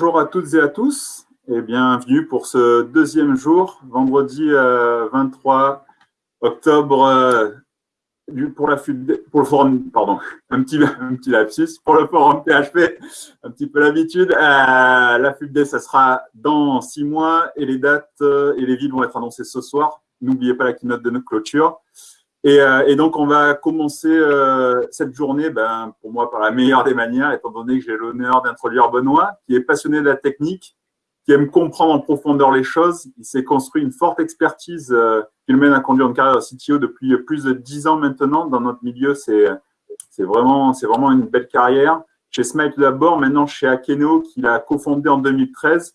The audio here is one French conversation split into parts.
Bonjour à toutes et à tous et bienvenue pour ce deuxième jour, vendredi 23 octobre euh, pour, la, pour le forum, pardon, un petit, un petit lapsus, pour le forum PHP, un petit peu l'habitude. Euh, la FUBD, ça sera dans six mois et les dates euh, et les villes vont être annoncées ce soir. N'oubliez pas la keynote de notre clôture. Et, et, donc, on va commencer cette journée, ben, pour moi, par la meilleure des manières, étant donné que j'ai l'honneur d'introduire Benoît, qui est passionné de la technique, qui aime comprendre en profondeur les choses. Il s'est construit une forte expertise euh, qui le mène à conduire une carrière CTO depuis plus de dix ans maintenant. Dans notre milieu, c'est vraiment, vraiment une belle carrière. Chez Smile d'abord, maintenant chez Akeno, qu'il a cofondé en 2013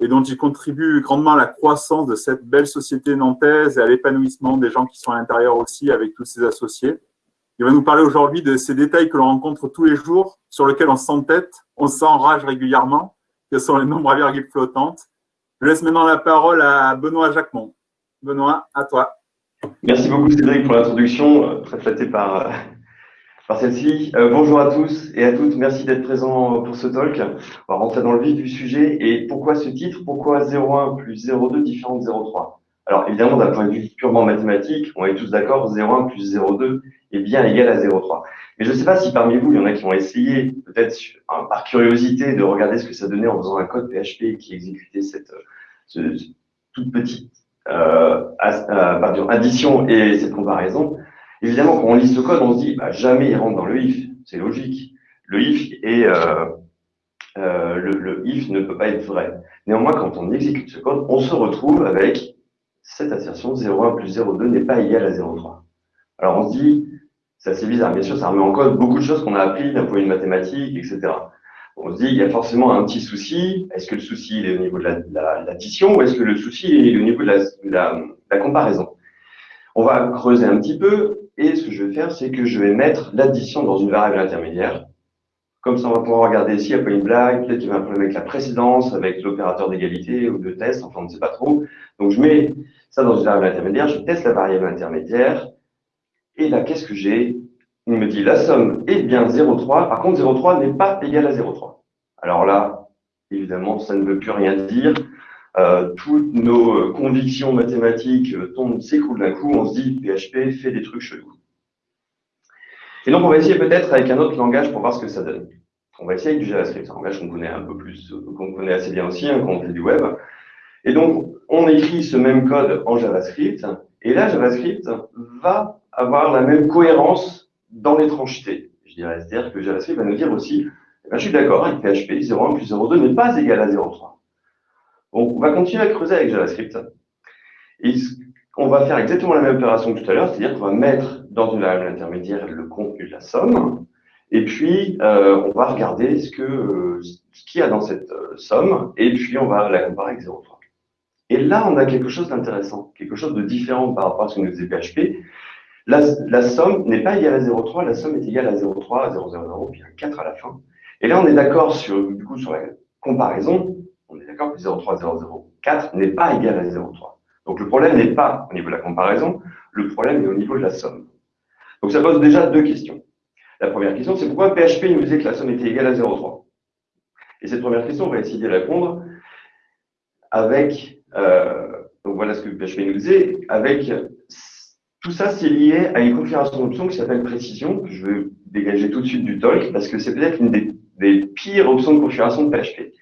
et dont il contribue grandement à la croissance de cette belle société nantaise et à l'épanouissement des gens qui sont à l'intérieur aussi avec tous ses associés. Il va nous parler aujourd'hui de ces détails que l'on rencontre tous les jours, sur lesquels on s'entête, on s'enrage régulièrement, que sont les nombres à virgule flottantes. Je laisse maintenant la parole à Benoît Jacquemont. Benoît, à toi. Merci beaucoup Cédric pour l'introduction, euh, très flatté par, euh, par celle-ci. Euh, bonjour à tous et à toutes, merci d'être présents pour ce talk. On va rentrer dans le vif du sujet et pourquoi ce titre? Pourquoi 0,1 plus 0,2 différent de 0,3 Alors évidemment, d'un point de vue purement mathématique, on est tous d'accord, 0,1 plus 0,2 est bien égal à 0,3. Mais je ne sais pas si parmi vous, il y en a qui ont essayé, peut-être par curiosité, de regarder ce que ça donnait en faisant un code PHP qui exécutait cette toute petite euh, euh addition et cette comparaison. Évidemment, quand on lit ce code, on se dit bah, jamais il rentre dans le if. C'est logique. Le if est euh, euh, le, if ne peut pas être vrai. Néanmoins, quand on exécute ce code, on se retrouve avec cette assertion 0,1 plus 0,2 n'est pas égal à 0,3. Alors on se dit, c'est assez bizarre. Bien sûr, ça remet en cause beaucoup de choses qu'on a appris d'un point de vue mathématique, etc. On se dit, il y a forcément un petit souci. Est-ce que le souci est au niveau de l'addition ou est-ce que le souci est au niveau de la, comparaison? On va creuser un petit peu et ce que je vais faire, c'est que je vais mettre l'addition dans une variable intermédiaire. Comme ça, on va pouvoir regarder s'il n'y a pas une blague, peut-être qu'il y a un problème avec la précédence, avec l'opérateur d'égalité ou de test, enfin, on ne sait pas trop. Donc, je mets ça dans une variable intermédiaire, je teste la variable intermédiaire, et là, qu'est-ce que j'ai? Il me dit la somme est bien 0,3. Par contre, 0,3 n'est pas égal à 0,3. Alors là, évidemment, ça ne veut plus rien dire. Euh, toutes nos euh, convictions mathématiques euh, tombent, s'écroulent d'un coup. On se dit PHP fait des trucs chelous. Et donc, on va essayer peut-être avec un autre langage pour voir ce que ça donne. On va essayer avec du JavaScript, un langage qu'on connaît un peu plus, qu'on connaît assez bien aussi hein, quand on fait du web. Et donc, on écrit ce même code en JavaScript. Et là, JavaScript va avoir la même cohérence dans l'étrangeté. Je dirais, c'est-à-dire que JavaScript va nous dire aussi, eh ben, je suis d'accord avec PHP, 0,1 plus 0,2 n'est pas égal à 0,3. On va continuer à creuser avec JavaScript. Et on va faire exactement la même opération que tout à l'heure, c'est-à-dire qu'on va mettre dans une variable intermédiaire le contenu de la somme, et puis euh, on va regarder ce que ce qu'il y a dans cette euh, somme, et puis on va la comparer avec 0,3. Et là, on a quelque chose d'intéressant, quelque chose de différent par rapport à ce que nous disait PHP, la, somme n'est pas égale à 0,3, la somme est égale à 0,3, 0,00, puis un 4 à la fin. Et là, on est d'accord sur, du coup, sur la comparaison, on est d'accord que 0,3, 0,04 n'est pas égal à 0,3. Donc le problème n'est pas au niveau de la comparaison, le problème est au niveau de la somme. Donc ça pose déjà deux questions. La première question, c'est pourquoi PHP nous disait que la somme était égale à 0,3 Et cette première question, on va essayer de répondre avec, euh, donc voilà ce que PHP nous disait, avec tout ça, c'est lié à une configuration d'options qui s'appelle précision, que je vais dégager tout de suite du talk, parce que c'est peut-être une des, pires options de configuration de PHP.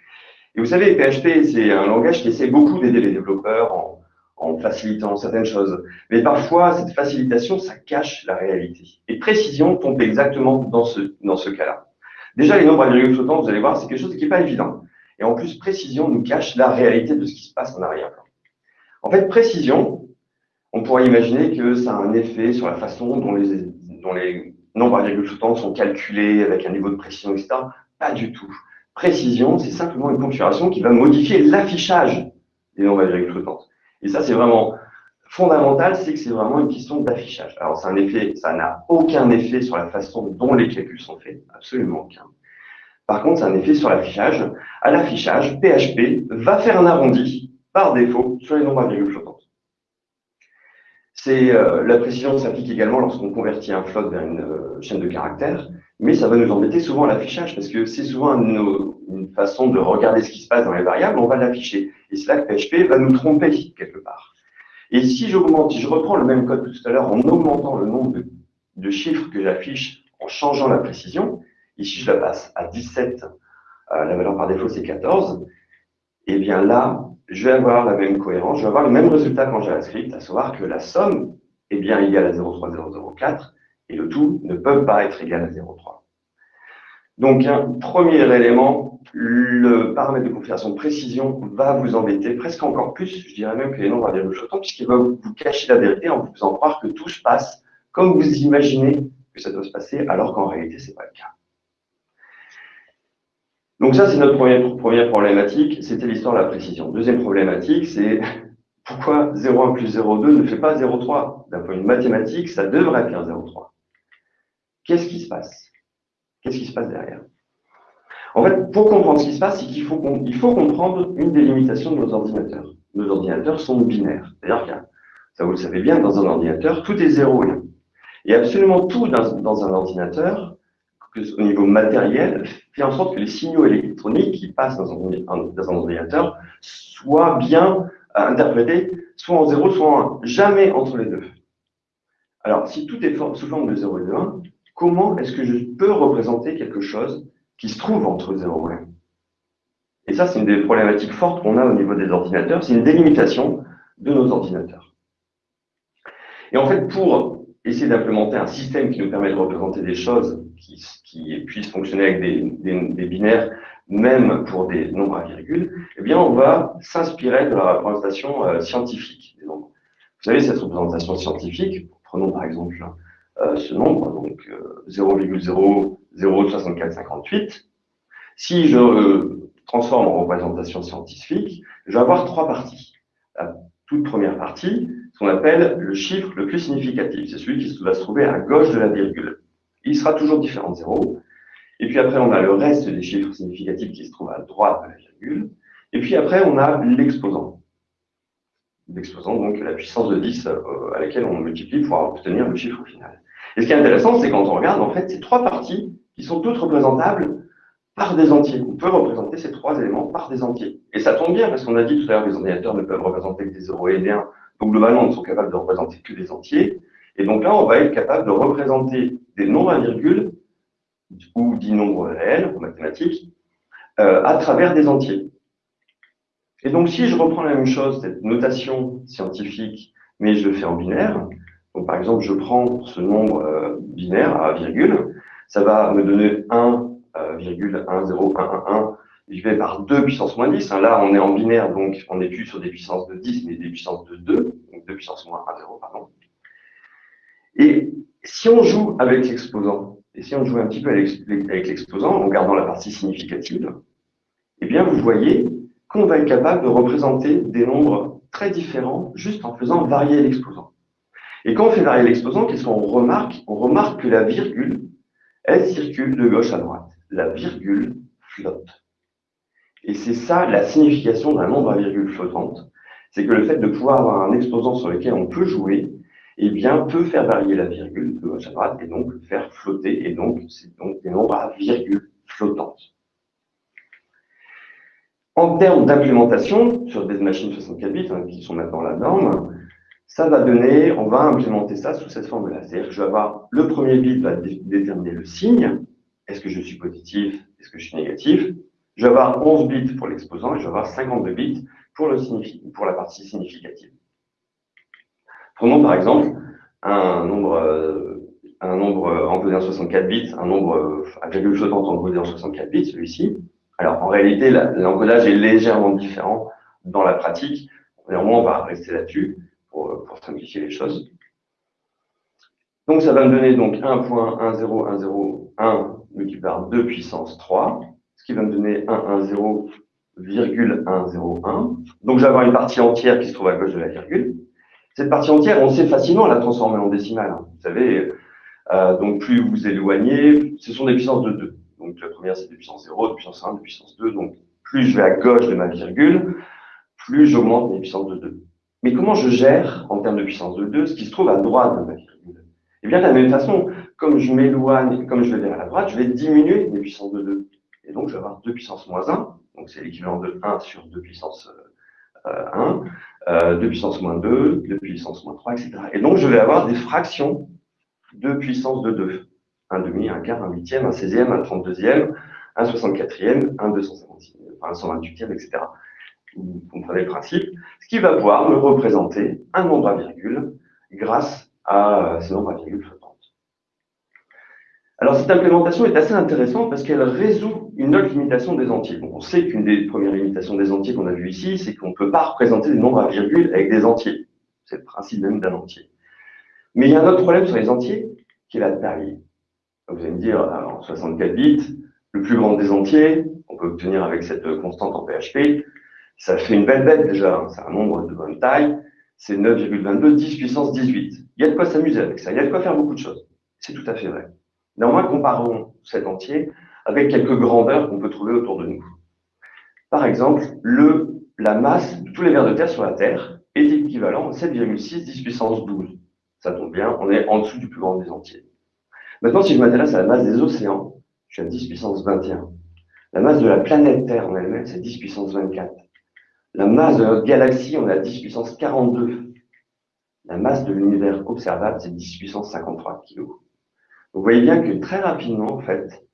Et vous savez, PHP, c'est un langage qui essaie beaucoup d'aider les développeurs en, en, facilitant certaines choses. Mais parfois, cette facilitation, ça cache la réalité. Et précision tombe exactement dans ce, dans ce cas-là. Déjà, les nombres à virgule flottants, vous allez voir, c'est quelque chose qui n'est pas évident. Et en plus, précision nous cache la réalité de ce qui se passe en arrière-plan. En fait, précision, on pourrait imaginer que ça a un effet sur la façon dont les, dont les nombres à virgule flottantes sont calculés avec un niveau de précision, etc. Pas du tout. Précision, c'est simplement une configuration qui va modifier l'affichage des nombres à virgule flottantes. Et ça, c'est vraiment fondamental, c'est que c'est vraiment une question d'affichage. Alors, c'est un effet, ça n'a aucun effet sur la façon dont les calculs sont faits, absolument aucun. Par contre, c'est un effet sur l'affichage. À l'affichage, PHP va faire un arrondi par défaut sur les nombres à virgule flottantes. C'est euh, la précision s'applique également lorsqu'on convertit un float vers une euh, chaîne de caractères. Mais ça va nous embêter souvent à l'affichage, parce que c'est souvent une, façon de regarder ce qui se passe dans les variables, on va l'afficher. Et c'est là que PHP va nous tromper quelque part. Et si j'augmente, si je reprends le même code tout à l'heure en augmentant le nombre de, chiffres que j'affiche en changeant la précision, ici je la passe à 17, euh, la valeur par défaut c'est 14, et eh bien là, je vais avoir la même cohérence, je vais avoir le même résultat qu'en JavaScript, à savoir que la somme est bien égale à 0,3004 et le tout ne peut pas être égal à 0,3. Donc, un premier élément, le paramètre de configuration de précision va vous embêter presque encore plus, je dirais même que les nombres à virgule flottants, puisqu'il va vous cacher la vérité en vous faisant croire que tout se passe comme vous imaginez que ça doit se passer, alors qu'en réalité, ce n'est pas le cas. Donc ça, c'est notre première, première problématique, c'était l'histoire de la précision. Deuxième problématique, c'est pourquoi 0,1 plus 0,2 ne fait pas 0,3 D'un point de vue mathématique, ça devrait faire 0,3. Qu'est-ce qui se passe? Qu'est-ce qui se passe derrière? En fait, pour comprendre ce qui se passe, il faut, comprendre une des limitations de nos ordinateurs. Nos ordinateurs sont binaires. C'est-à-dire ça vous le savez bien, dans un ordinateur, tout est 0 et 1. Et absolument tout dans, un ordinateur, au niveau matériel, fait en sorte que les signaux électroniques qui passent dans un, ordinateur soient bien euh, interprétés, soit en 0, soit en 1. Jamais entre les deux. Alors, si tout est sous forme de 0 et de 1, comment est-ce que je peux représenter quelque chose qui se trouve entre 0 et 1 Et ça, c'est une des problématiques fortes qu'on a au niveau des ordinateurs, c'est une délimitation de nos ordinateurs. Et en fait, pour essayer d'implémenter un système qui nous permet de représenter des choses qui, puissent fonctionner avec des, binaires, même pour des nombres à virgule, eh bien, on va s'inspirer de la représentation euh, scientifique des nombres. Vous savez, cette représentation scientifique, prenons par exemple ce nombre, donc 0,006458. Euh, si je euh, transforme en représentation scientifique, je vais avoir trois parties. La toute première partie, ce qu'on appelle le chiffre le plus significatif. C'est celui qui va se trouver à gauche de la virgule. Il sera toujours différent de 0. Et puis après, on a le reste des chiffres significatifs qui se trouvent à droite de la virgule. Et puis après, on a l'exposant. L'exposant, donc la puissance de 10 à laquelle on multiplie pour obtenir le chiffre final. Et ce qui est intéressant, c'est quand on regarde, en fait, ces trois parties qui sont toutes représentables par des entiers. On peut représenter ces trois éléments par des entiers. Et ça tombe bien, parce qu'on a dit tout à l'heure que les ordinateurs ne peuvent représenter que des 0 et des 1. Donc, globalement, ils ne sont capables de représenter que des entiers. Et donc là, on va être capable de représenter des nombres à virgule, ou dits nombres réels, en mathématiques, euh, à travers des entiers. Et donc, si je reprends la même chose, cette notation scientifique, mais je le fais en binaire, donc, par exemple, je prends ce nombre euh, binaire à virgule, ça va me donner 1,10111 divisé par 2 puissance moins 10. Hein. Là, on est en binaire, donc on n'est plus sur des puissances de 10, mais des puissances de 2, donc 2 puissance moins 1, 0, pardon. Et si on joue avec l'exposant, et si on joue un petit peu avec l'exposant, en gardant la partie significative, eh bien, vous voyez qu'on va être capable de représenter des nombres très différents juste en faisant varier l'exposant. Et quand on fait varier l'exposant, qu'est-ce qu'on remarque? On remarque que la virgule, elle circule de gauche à droite. La virgule flotte. Et c'est ça la signification d'un nombre à virgule flottante. C'est que le fait de pouvoir avoir un exposant sur lequel on peut jouer, eh bien, peut faire varier la virgule de gauche à droite et donc faire flotter. Et donc, c'est donc des nombres à virgule flottante. En termes d'implémentation, sur des machines 64 bits, hein, qui sont maintenant la norme, ça va donner, on va implémenter ça sous cette forme-là. C'est-à-dire que je vais avoir, le premier bit va déterminer le signe. Est-ce que je suis positif? Est-ce que je suis négatif? Je vais avoir 11 bits pour l'exposant et je vais avoir 52 bits pour, le pour la partie significative. Prenons par exemple un nombre, euh, un nombre encodé en 64 bits, un nombre euh, à virgule flottante encodé en 64 bits, celui-ci. Alors en réalité, l'encodage est légèrement différent dans la pratique. Néanmoins, on va rester là-dessus pour, simplifier les choses. Donc, ça va me donner donc 1.10101 multiplié par 2 puissance 3, ce qui va me donner 110,101. Donc, je vais avoir une partie entière qui se trouve à gauche de la virgule. Cette partie entière, on sait facilement la transformer en décimale. Hein. Vous savez, euh, donc plus vous éloignez, ce sont des puissances de 2. Donc, la première, c'est des puissances 0, des puissance 1, des puissance 2. Donc, plus je vais à gauche de ma virgule, plus j'augmente mes puissances de 2. Mais comment je gère, en termes de puissance de 2, ce qui se trouve à droite de ma virgule Eh bien, de la même façon, comme je m'éloigne, comme je vais vers la droite, je vais diminuer mes puissances de 2. Et donc, je vais avoir 2 puissance moins 1, donc c'est l'équivalent de 1 sur 2 puissance 1, euh, 2 puissance moins 2, 2 puissance moins 3, etc. Et donc, je vais avoir des fractions de puissance de 2. Un demi, un quart, un huitième, un seizième, un trente-deuxième, un soixante-quatrième, un deux cent cinquantième, un cent vingt-huitième, etc. Vous comprenez le principe. Ce qui va pouvoir me représenter un nombre à virgule grâce à ce nombre à virgule flottantes. Alors, cette implémentation est assez intéressante parce qu'elle résout une autre limitation des entiers. on sait qu'une des premières limitations des entiers qu'on a vu ici, c'est qu'on ne peut pas représenter des nombres à virgule avec des entiers. C'est le principe même d'un entier. Mais il y a un autre problème sur les entiers, qui est la taille. Vous allez me dire, alors 64 bits, le plus grand des entiers, on peut obtenir avec cette constante en PHP, ça fait une belle bête déjà, hein. c'est un nombre de bonne taille, c'est 9,22, 10 puissance 18. Il y a de quoi s'amuser avec ça, il y a de quoi faire beaucoup de choses. C'est tout à fait vrai. Néanmoins, comparons cet entier avec quelques grandeurs qu'on peut trouver autour de nous. Par exemple, le, la masse de tous les vers de terre sur la Terre est équivalent à 7,6 10 puissance 12. Ça tombe bien, on est en dessous du plus grand des entiers. Maintenant, si je m'intéresse à la masse des océans, je suis à 10 puissance 21. La masse de la planète Terre en elle-même, c'est 10 puissance 24. La masse de notre galaxie, on à 10 puissance 42. La masse de l'univers observable, c'est 10 puissance 53 kg. Vous voyez bien que très rapidement, en fait,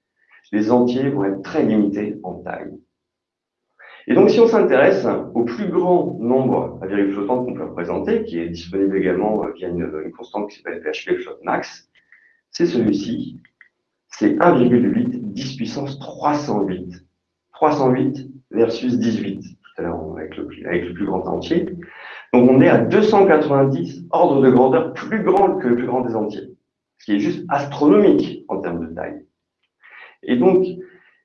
les entiers vont être très limités en taille. Et donc, si on s'intéresse au plus grand nombre à virgule flottante qu'on peut représenter, qui est disponible également via une, une constante qui s'appelle PHP float max, c'est celui-ci. C'est 1,8 10 puissance 308. 308 versus 18, tout avec le, plus grand entier. Donc on est à 290 ordres de grandeur plus grand que le plus grand des entiers, ce qui est juste astronomique en termes de taille. Et donc,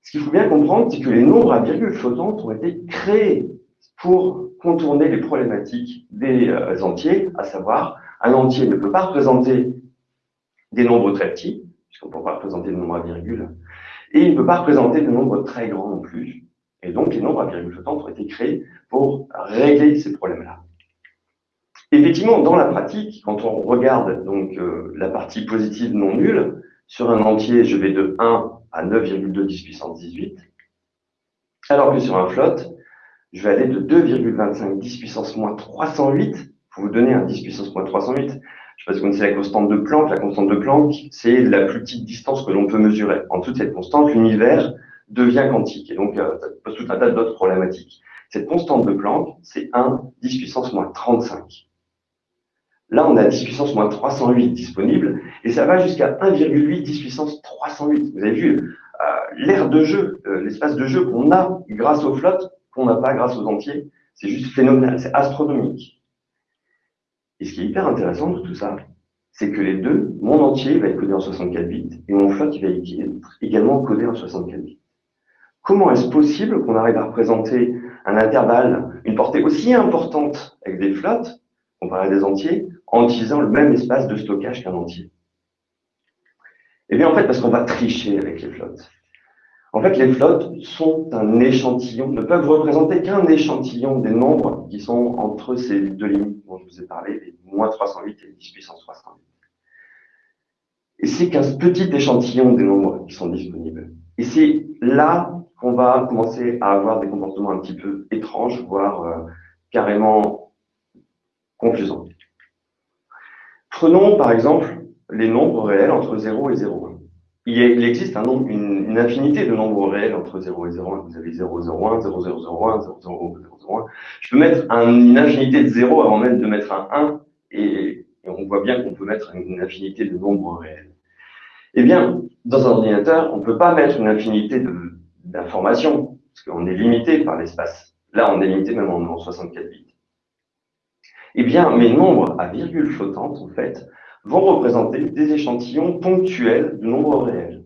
ce qu'il faut bien comprendre, c'est que les nombres à virgule flottantes ont été créés pour contourner les problématiques des euh, entiers, à savoir, un entier ne peut pas représenter des nombres très petits, puisqu'on ne peut pas représenter des nombres à virgule, et il ne peut pas représenter des nombres très grands non plus. Et donc, les nombres à virgule flottante ont été créés pour régler ces problèmes-là. Effectivement, dans la pratique, quand on regarde donc euh, la partie positive non nulle, sur un entier, je vais de 1 à 9,2 10 puissance 18, alors que sur un float, je vais aller de 2,25 10 puissance moins 308, pour vous donner un 10 puissance moins 308, je sais pas si vous connaissez la constante de Planck. La constante de Planck, c'est la plus petite distance que l'on peut mesurer. En toute cette constante, l'univers devient quantique. Et donc, euh, ça pose tout un tas d'autres problématiques. Cette constante de Planck, c'est 1 10 puissance moins 35. Là, on a 10 puissance moins 308 disponible, et ça va jusqu'à 1,8 10 puissance 308. Vous avez vu euh, l'aire de jeu, euh, l'espace de jeu qu'on a grâce aux flottes, qu'on n'a pas grâce aux entiers. C'est juste phénoménal, c'est astronomique. Et ce qui est hyper intéressant de tout ça, c'est que les deux, mon entier va être codé en 64 bits et mon float il va être également codé en 64 bits. Comment est-ce possible qu'on arrive à représenter un intervalle, une portée aussi importante avec des flottes, comparé à des entiers, en utilisant le même espace de stockage qu'un entier? Eh bien, en fait, parce qu'on va tricher avec les flottes. En fait, les flottes sont un échantillon, ne peuvent représenter qu'un échantillon des nombres qui sont entre ces deux limites dont je vous ai parlé, les moins 308 et 10 puissance 308. Et c'est qu'un petit échantillon des nombres qui sont disponibles. Et c'est là qu'on va commencer à avoir des comportements un petit peu étranges, voire euh, carrément confusants. Prenons par exemple les nombres réels entre 0 et 0,1 il, existe une, infinité de nombres réels entre 0 et 0,1. Vous avez 0, 0,1, 0, 0, 0,1, 0, 0, 0, 1. Je peux mettre une infinité de 0 avant même de mettre un 1, et, on voit bien qu'on peut mettre une infinité de nombres réels. Eh bien, dans un ordinateur, on ne peut pas mettre une infinité d'informations, parce qu'on est limité par l'espace. Là, on est limité même en, en 64 bits. Eh bien, mes nombres à virgule flottante, en fait, vont représenter des échantillons ponctuels de nombres réels.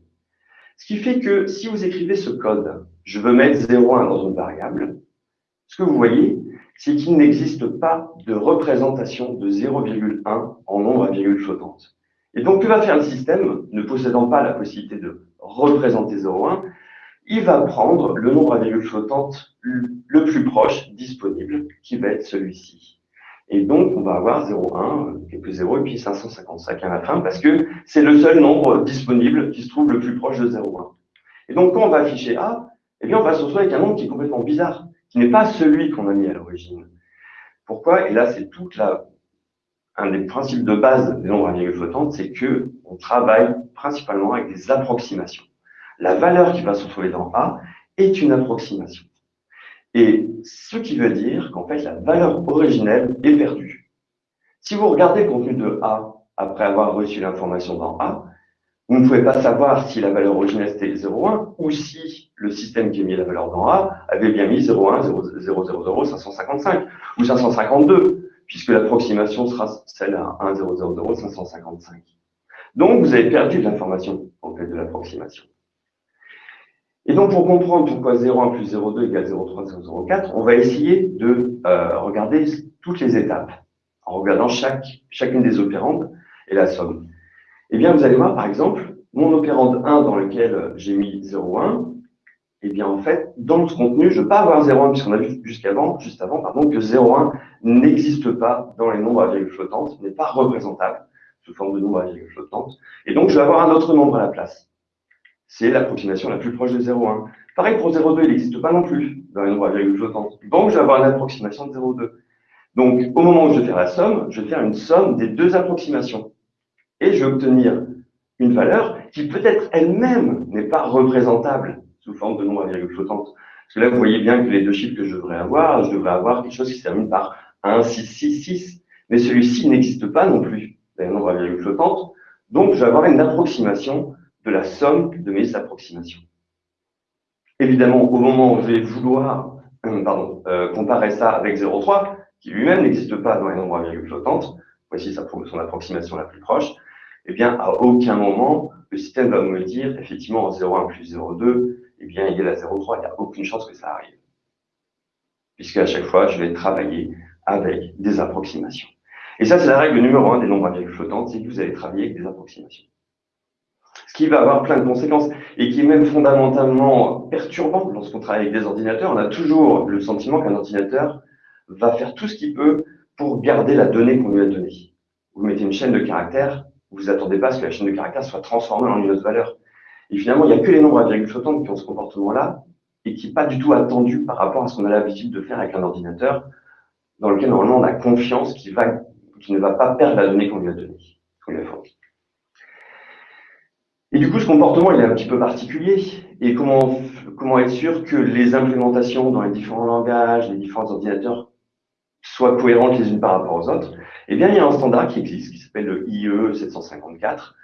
Ce qui fait que si vous écrivez ce code, je veux mettre 0,1 dans une variable, ce que vous voyez, c'est qu'il n'existe pas de représentation de 0,1 en nombre à virgule flottante. Et donc, que va faire le système, ne possédant pas la possibilité de représenter 0,1 Il va prendre le nombre à virgule flottante le plus proche disponible, qui va être celui-ci. Et donc, on va avoir 0,1, quelques 0, et puis 555 à la fin, parce que c'est le seul nombre disponible qui se trouve le plus proche de 0,1. Et donc, quand on va afficher A, eh bien, on va se retrouver avec un nombre qui est complètement bizarre, qui n'est pas celui qu'on a mis à l'origine. Pourquoi? Et là, c'est toute la, un des principes de base des nombres à virgule flottante, c'est que on travaille principalement avec des approximations. La valeur qui va se retrouver dans A est une approximation. Et ce qui veut dire qu'en fait, la valeur originelle est perdue. Si vous regardez le contenu de A après avoir reçu l'information dans A, vous ne pouvez pas savoir si la valeur originelle c'était 0,1 ou si le système qui a mis la valeur dans A avait bien mis 0,1, 0,000, 555 ou 552, puisque l'approximation sera celle à 1,000, 555. Donc, vous avez perdu de l'information en fait de l'approximation. Et donc, pour comprendre pourquoi 0,1 plus 0,2 égale 0,3, 0,4, on va essayer de euh, regarder toutes les étapes en regardant chaque, chacune des opérandes et la somme. Eh bien, vous allez voir, par exemple, mon opérande 1 dans lequel j'ai mis 0,1, eh bien, en fait, dans ce contenu, je ne veux pas avoir 0,1 puisqu'on a vu jusqu'avant, juste avant, pardon, que 0,1 n'existe pas dans les nombres à virgule flottante, n'est pas représentable sous forme de nombre à virgule flottante. Et donc, je vais avoir un autre nombre à la place. C'est l'approximation la plus proche de 0,1. Pareil pour 0,2, il n'existe pas non plus dans les nombres à virgule flottante. Donc, je vais avoir une approximation de 0,2. Donc, au moment où je vais faire la somme, je vais faire une somme des deux approximations. Et je vais obtenir une valeur qui peut-être elle-même n'est pas représentable sous forme de nombre à virgule flottante. Parce que là, vous voyez bien que les deux chiffres que je devrais avoir, je devrais avoir quelque chose qui se termine par 1, 6, 6, 6. Mais celui-ci n'existe pas non plus, un nombre à virgule flottante. Donc, je vais avoir une approximation de la somme de mes approximations. Évidemment, au moment où je vais vouloir euh, pardon, euh, comparer ça avec 0,3, qui lui-même n'existe pas dans les nombres à virgule flottante, voici son approximation la plus proche, eh bien, à aucun moment, le système va me dire, effectivement, 0,1 plus 0,2, eh bien, égal à 0,3, il n'y a aucune chance que ça arrive. Puisque à chaque fois, je vais travailler avec des approximations. Et ça, c'est la règle numéro un des nombres à virgule flottante, c'est que vous allez travailler avec des approximations. Ce qui va avoir plein de conséquences et qui est même fondamentalement perturbant lorsqu'on travaille avec des ordinateurs. On a toujours le sentiment qu'un ordinateur va faire tout ce qu'il peut pour garder la donnée qu'on lui a donnée. Vous mettez une chaîne de caractères, vous attendez pas à ce que la chaîne de caractères soit transformée en une autre valeur. Et finalement, il n'y a que les nombres à virgule flottante qui ont ce comportement-là et qui n'est pas du tout attendu par rapport à ce qu'on a l'habitude de faire avec un ordinateur dans lequel normalement on a confiance qu'il ne va pas perdre la donnée qu'on lui a donnée, qu'on lui a fournie. Et du coup, ce comportement, il est un petit peu particulier. Et comment, comment être sûr que les implémentations dans les différents langages, les différents ordinateurs soient cohérentes les unes par rapport aux autres? Eh bien, il y a un standard qui existe, qui s'appelle le IE 754.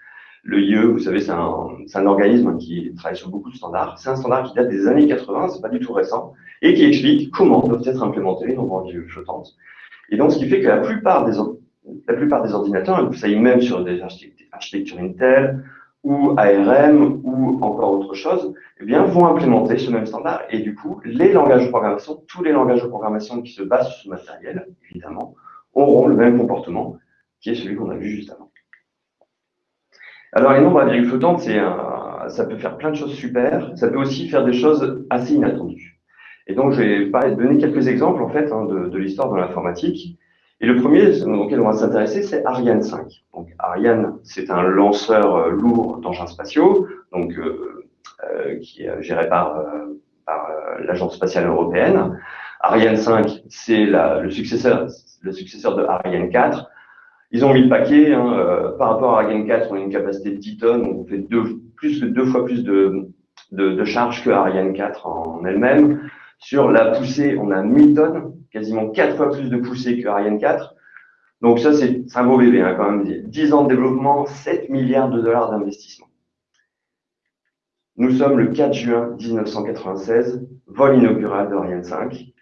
Le IE, vous savez, c'est un, un, organisme qui travaille sur beaucoup de standards. C'est un standard qui date des années 80, c'est pas du tout récent, et qui explique comment doivent être implémentés les nombres flottantes. Et donc, ce qui fait que la plupart des, la plupart des ordinateurs, vous savez, même sur des architectures Intel ou ARM ou encore autre chose, eh bien, vont implémenter ce même standard. Et du coup, les langages de programmation, tous les langages de programmation qui se basent sur ce matériel, évidemment, auront le même comportement qui est celui qu'on a vu juste avant. Alors, les nombres à virgule flottante, ça peut faire plein de choses super. Ça peut aussi faire des choses assez inattendues. Et donc, je vais donner quelques exemples, en fait, hein, de, l'histoire de l'informatique. Et le premier auquel on va s'intéresser, c'est Ariane 5. Donc, Ariane, c'est un lanceur euh, lourd d'engins spatiaux, donc euh, euh, qui est géré par, par l'Agence spatiale européenne. Ariane 5, c'est le successeur, le successeur de Ariane 4. Ils ont mis le paquet. Hein, euh, par rapport à Ariane 4, on a une capacité de 10 tonnes. On fait deux, plus que deux fois plus de, de, charge que Ariane 4 en elle-même. Sur la poussée, on a 1000 tonnes, quasiment quatre fois plus de poussée que Ariane 4. Donc ça, c'est un beau bébé hein, quand même. 10 ans de développement, 7 milliards de dollars d'investissement. Nous sommes le 4 juin 1996, vol inaugural de Ariane 5.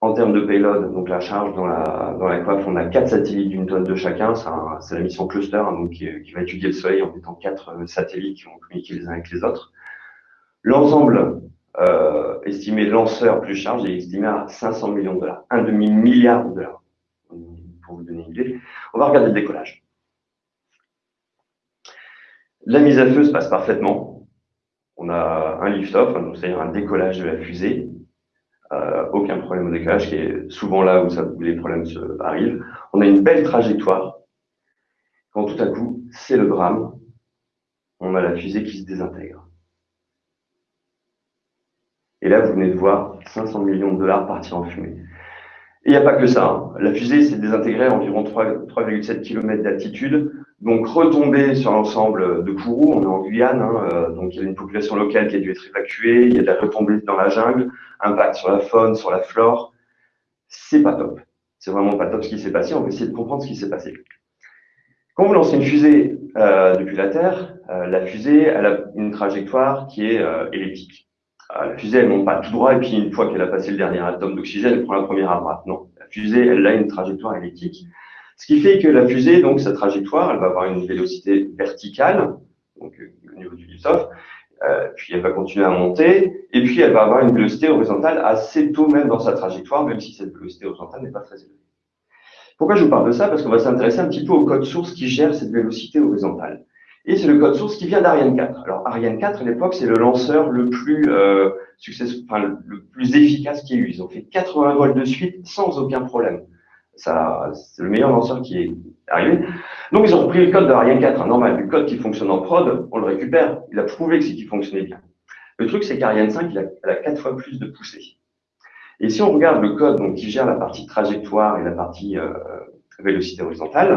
En termes de payload, donc la charge dans la, dans la coiffe, on a quatre satellites d'une tonne de chacun. C'est la mission cluster hein, donc qui, va étudier le Soleil en mettant quatre euh, satellites qui vont communiquer les uns avec les autres. L'ensemble euh, estimé lanceur plus charge est estimé à 500 millions de dollars, un demi-milliard de dollars, pour vous donner une idée. On va regarder le décollage. La mise à feu se passe parfaitement. On a un lift-off, hein, c'est-à-dire un décollage de la fusée aucun problème au décalage, qui est souvent là où, ça, où les problèmes se, arrivent. On a une belle trajectoire. Quand tout à coup, c'est le drame, on a la fusée qui se désintègre. Et là, vous venez de voir 500 millions de dollars partir en fumée. Et il n'y a pas que ça. Hein. La fusée s'est désintégrée à environ 3,7 km d'altitude. Donc, retombée sur l'ensemble de Kourou, on est en Guyane, hein, euh, donc il y a une population locale qui a dû être évacuée, il y a de la retombée dans la jungle, impact sur la faune, sur la flore. C'est pas top. C'est vraiment pas top ce qui s'est passé. On va essayer de comprendre ce qui s'est passé. Quand vous lancez une fusée euh, depuis la Terre, euh, la fusée elle a une trajectoire qui est euh, elliptique. Euh, la fusée, elle monte pas tout droit et puis une fois qu'elle a passé le dernier atome d'oxygène, elle prend la première à droite. Non, la fusée, elle a une trajectoire elliptique. Ce qui fait que la fusée, donc sa trajectoire, elle va avoir une vélocité verticale, donc au niveau du lift-off, euh, puis elle va continuer à monter, et puis elle va avoir une vélocité horizontale assez tôt même dans sa trajectoire, même si cette vélocité horizontale n'est pas très élevée. Pourquoi je vous parle de ça? Parce qu'on va s'intéresser un petit peu au code source qui gère cette vélocité horizontale. Et c'est le code source qui vient d'Ariane 4. Alors Ariane 4, à l'époque, c'est le lanceur le plus euh, le plus efficace qui ait eu. Ils ont fait 80 vols de suite sans aucun problème. Ça, c'est le meilleur lanceur qui est arrivé. Donc ils ont repris le code d'Ariane 4, hein, normal, le code qui fonctionne en prod, on le récupère. Il a prouvé que c'est qui fonctionnait bien. Le truc, c'est qu'Ariane 5, il a, elle a 4 fois plus de poussée. Et si on regarde le code donc, qui gère la partie trajectoire et la partie euh, vélocité horizontale,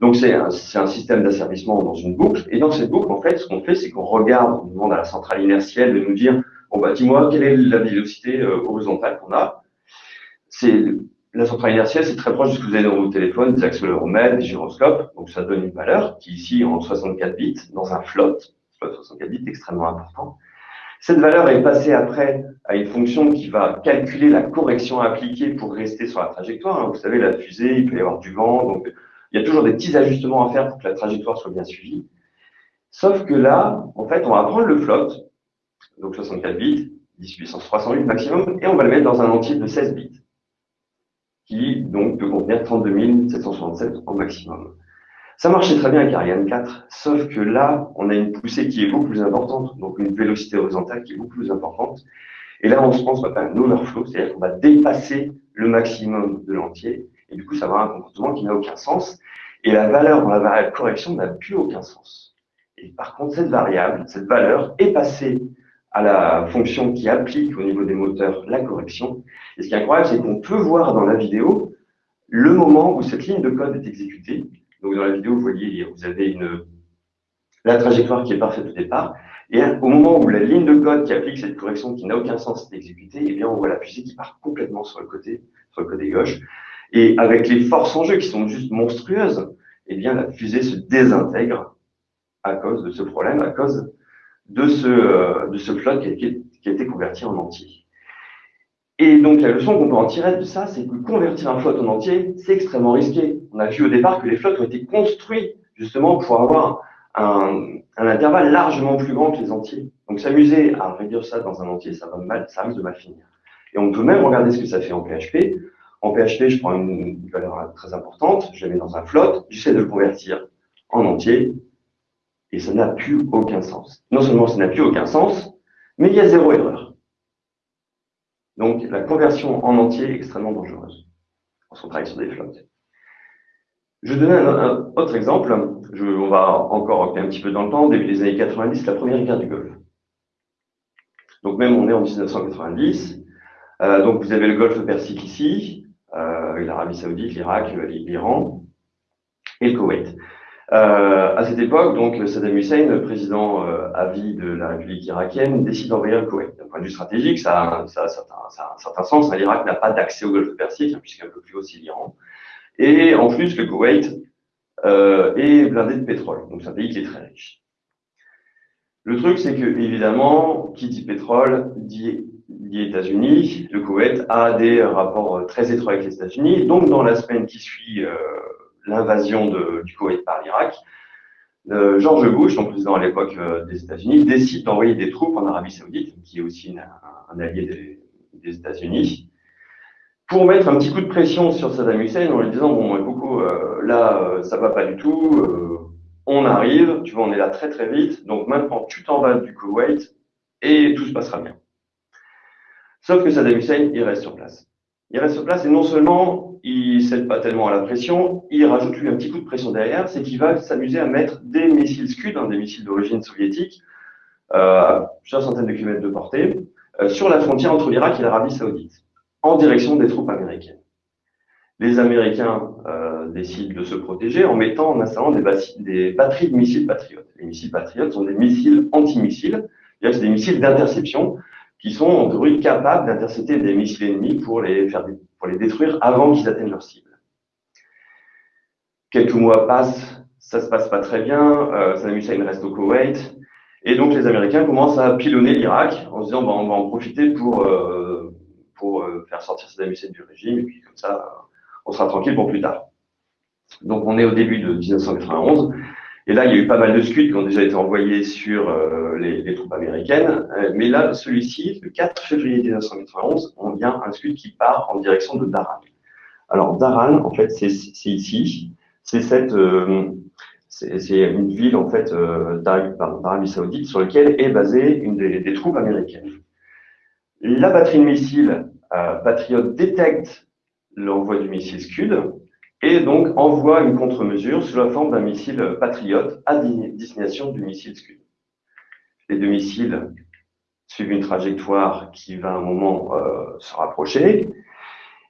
donc c'est un, un, système d'asservissement dans une boucle. Et dans cette boucle, en fait, ce qu'on fait, c'est qu'on regarde, on demande à la centrale inertielle de nous dire, bon bah dis-moi quelle est la vélocité euh, horizontale qu'on a. C'est la centrale inertielle, c'est très proche de ce que vous avez dans vos téléphones, des accéléromètres, des gyroscopes. Donc ça donne une valeur qui ici en 64 bits dans un float, float 64 bits extrêmement important. Cette valeur est passée après à une fonction qui va calculer la correction à appliquer pour rester sur la trajectoire. Vous savez, la fusée, il peut y avoir du vent, donc il y a toujours des petits ajustements à faire pour que la trajectoire soit bien suivie. Sauf que là, en fait, on va prendre le float, donc 64 bits, 10 puissance 308 maximum, et on va le mettre dans un entier de 16 bits, qui donc peut contenir 32 767 en maximum. Ça marchait très bien avec Ariane 4, sauf que là, on a une poussée qui est beaucoup plus importante, donc une vélocité horizontale qui est beaucoup plus importante. Et là, on se pense qu'on va faire un overflow, c'est-à-dire qu'on va dépasser le maximum de l'entier, et du coup, ça va avoir un comportement qui n'a aucun sens. Et la valeur dans la variable correction n'a plus aucun sens. Et par contre, cette variable, cette valeur est passée à la fonction qui applique au niveau des moteurs la correction. Et ce qui est incroyable, c'est qu'on peut voir dans la vidéo le moment où cette ligne de code est exécutée. Donc dans la vidéo, vous voyez, vous avez une, la trajectoire qui est parfaite au départ. Et au moment où la ligne de code qui applique cette correction qui n'a aucun sens est exécutée, eh bien, on voit la fusée qui part complètement sur le côté, sur le côté gauche. Et avec les forces en jeu qui sont juste monstrueuses, eh bien, la fusée se désintègre à cause de ce problème, à cause de ce, euh, de ce flotte qui a, été converti en entier. Et donc, la leçon qu'on peut en tirer de ça, c'est que convertir un flotte en entier, c'est extrêmement risqué. On a vu au départ que les flottes ont été construits justement pour avoir un, un, intervalle largement plus grand que les entiers. Donc, s'amuser à réduire ça dans un entier, ça va mal, ça risque de mal finir. Et on peut même regarder ce que ça fait en PHP. En PHP, je prends une valeur très importante, je la mets dans un float, j'essaie de le convertir en entier, et ça n'a plus aucun sens. Non seulement ça n'a plus aucun sens, mais il y a zéro erreur. Donc, la conversion en entier est extrêmement dangereuse quand on travaille sur des flottes. Je vais donner un, autre exemple. On va encore un petit peu dans le temps. Début des années 90, la première guerre du Golfe. Donc, même on est en 1990. Euh, donc, vous avez le Golfe Persique ici, euh, l'Arabie Saoudite, l'Irak, l'Iran et le Koweït. Euh, à cette époque, donc Saddam Hussein, président euh, à vie de la République irakienne, décide d'envahir le Koweït. D'un point de vue stratégique, ça, ça, ça, ça a un certain sens. L'Irak n'a pas d'accès au Golfe Persique, hein, puisqu'un peu plus haut, c'est l'Iran. Et en plus, le Koweït euh, est blindé de pétrole. Donc, c'est un pays qui est très riche. Le truc, c'est que, évidemment, qui dit pétrole dit, dit États-Unis. Le Koweït a des rapports très étroits avec les États-Unis. Donc, dans la semaine qui suit euh, l'invasion du Koweït par l'Irak, euh, George Bush, son président à l'époque euh, des États-Unis, décide d'envoyer des troupes en Arabie Saoudite, qui est aussi un, allié des, États-Unis, pour mettre un petit coup de pression sur Saddam Hussein en lui disant bon, beaucoup euh, là, ça va pas du tout, on arrive, tu vois, on est là très très vite, donc maintenant tu t'en vas du Koweït et tout se passera bien. Sauf que Saddam Hussein, il reste sur place. Il reste place et non seulement il ne cède pas tellement à la pression, il rajoute lui un petit coup de pression derrière, c'est qu'il va s'amuser à mettre des missiles Scud, hein, des missiles d'origine soviétique, euh, plusieurs centaines de kilomètres de portée, euh, sur la frontière entre l'Irak et l'Arabie saoudite, en direction des troupes américaines. Les Américains euh, décident de se protéger en mettant, en installant des, des batteries de missiles patriotes. Les missiles patriotes sont des missiles antimissiles, c'est-à-dire des missiles d'interception qui sont en théorie capables d'intercepter des missiles ennemis pour les, faire, pour les détruire avant qu'ils atteignent leur cible. Quelques mois passent, ça se passe pas très bien, euh, Saddam Hussein reste au Koweït, et donc les Américains commencent à pilonner l'Irak en se disant bah, on va en profiter pour, euh, pour euh, faire sortir Saddam Hussein du régime, et puis comme ça, on sera tranquille pour plus tard. Donc on est au début de 1991, et là, il y a eu pas mal de scuds qui ont déjà été envoyés sur euh, les, troupes américaines. Euh, mais là, celui-ci, le 4 février 1991, on vient un scud qui part en direction de Daran. Alors, Daran, en fait, c'est ici. C'est cette, euh, c'est une ville, en fait, d'Arabie Saoudite sur laquelle est basée une des, troupes américaines. La batterie de missiles Patriot détecte l'envoi du missile Scud et donc envoie une contre-mesure sous la forme d'un missile Patriot à destination du missile Scud. Les deux missiles suivent une trajectoire qui va à un moment euh, se rapprocher.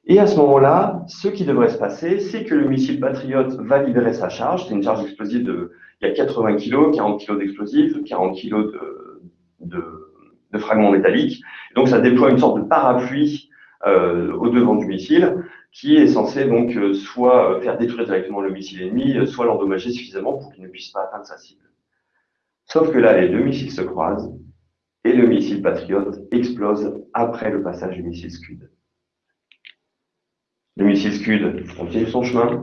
Et à ce moment-là, ce qui devrait se passer, c'est que le missile Patriot va libérer sa charge. C'est une charge explosive de, il y a 80 kg, 40 kg d'explosifs, 40 kg de, de, de, fragments métalliques. Donc ça déploie une sorte de parapluie euh, au devant du missile qui est censé donc euh, soit euh, faire détruire directement le missile ennemi, euh, soit l'endommager suffisamment pour qu'il ne puisse pas atteindre sa cible. Sauf que là, les deux missiles se croisent et le missile Patriot explose après le passage du missile Scud. Le missile Scud continue son chemin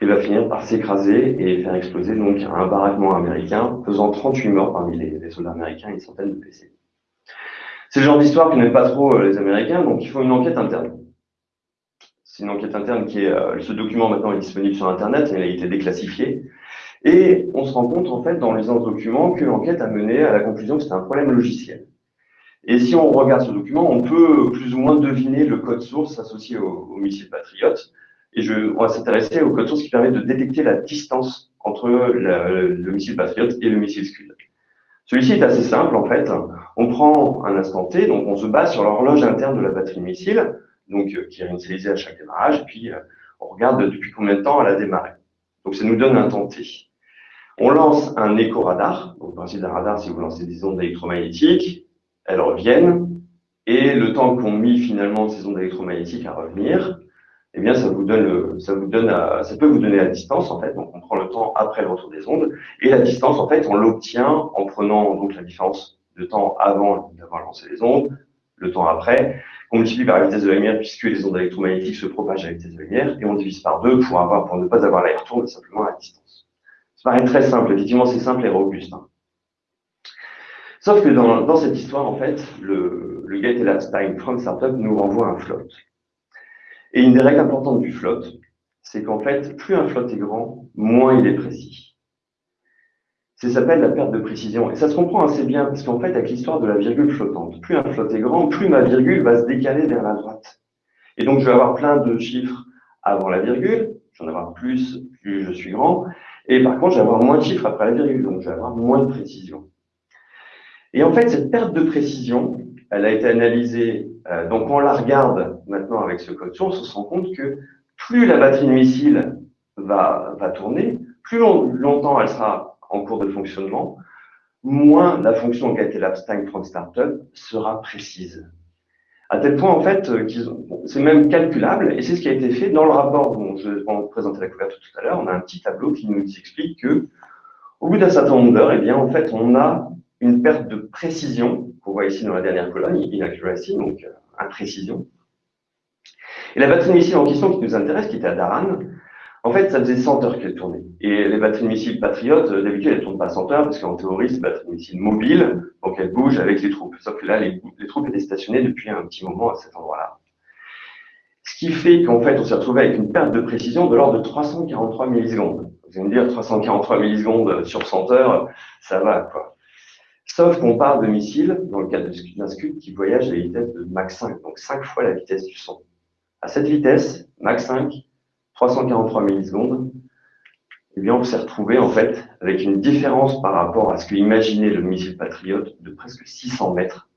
et va finir par s'écraser et faire exploser donc un baraquement américain, faisant 38 morts parmi les, soldats américains et une centaine de blessés. C'est le genre d'histoire que n'aiment pas trop les Américains, donc il faut une enquête interne. C'est une enquête interne qui est, euh, ce document maintenant est disponible sur Internet, il a été déclassifié. Et on se rend compte, en fait, dans lisant ce document, que l'enquête a mené à la conclusion que c'est un problème logiciel. Et si on regarde ce document, on peut plus ou moins deviner le code source associé au, missile Patriot. Et je, on va s'intéresser au code source qui permet de détecter la distance entre le missile Patriot et le missile Scud. Celui-ci est assez simple, en fait. On prend un instant T, donc on se base sur l'horloge interne de la batterie missile donc euh, qui est initialisée à chaque démarrage, puis euh, on regarde depuis combien de temps elle a démarré. Donc ça nous donne un temps T. On lance un éco-radar. Donc, le principe d'un radar, si vous lancez des ondes électromagnétiques, elles reviennent. Et le temps qu'ont mis finalement ces ondes électromagnétiques à revenir, eh bien, ça vous donne, ça vous donne, ça peut vous donner la distance en fait. Donc, on prend le temps après le retour des ondes et la distance en fait, on l'obtient en prenant donc la différence de temps avant d'avoir lancé les ondes, le temps après, on multiplie par la vitesse de la lumière puisque les ondes électromagnétiques se propagent à la vitesse de la lumière et on divise par deux pour, avoir, pour ne pas avoir l'aller-retour, mais simplement la distance. Ça paraît très simple, effectivement c'est simple et robuste. Hein. Sauf que dans, cette histoire, en fait, le, le Gate Time from Startup nous renvoie un float. Et une des règles importantes du float, c'est qu'en fait, plus un float est grand, moins il est précis. Ça s'appelle la perte de précision. Et ça se comprend assez bien, parce qu'en fait, avec l'histoire de la virgule flottante, plus un flotte est grand, plus ma virgule va se décaler vers la droite. Et donc, je vais avoir plein de chiffres avant la virgule, j'en vais avoir plus, plus je suis grand, et par contre, je vais avoir moins de chiffres après la virgule, donc je vais avoir moins de précision. Et en fait, cette perte de précision, elle a été analysée, euh, donc on la regarde maintenant avec ce code source, on se rend compte que plus la batterie de missile va, va tourner, plus longtemps elle sera en cours de fonctionnement, moins la fonction GetElapse Time from Startup sera précise. À tel point, en fait, euh, qu'ils c'est même calculable, et c'est ce qui a été fait dans le rapport dont je vais vous présenter la couverture tout à l'heure. On a un petit tableau qui nous explique que, au bout d'un certain nombre d'heures, eh bien, en fait, on a une perte de précision, qu'on voit ici dans la dernière colonne, inaccuracy, donc euh, imprécision. Et la batterie missile en question qui nous intéresse, qui était à Daran, en fait, ça faisait 100 heures qu'elle tournait. Et les batteries de missiles patriotes, euh, d'habitude, elles ne tournent pas 100 heures parce qu'en théorie, c'est des batteries de missiles mobiles, donc elles bougent avec les troupes. Sauf que là, les, troupes étaient stationnées depuis un petit moment à cet endroit-là. Ce qui fait qu'en fait, on s'est retrouvé avec une perte de précision de l'ordre de 343 millisecondes. Vous allez me dire, 343 millisecondes sur 100 heures, ça va, quoi. Sauf qu'on parle de missiles, dans le cas d'un Scud, qui voyage à la vitesse de Mach 5, donc 5 fois la vitesse du son. À cette vitesse, Mach 5, 343 millisecondes, eh bien, on s'est retrouvé en fait avec une différence par rapport à ce que imaginait le missile Patriot de presque 600 mètres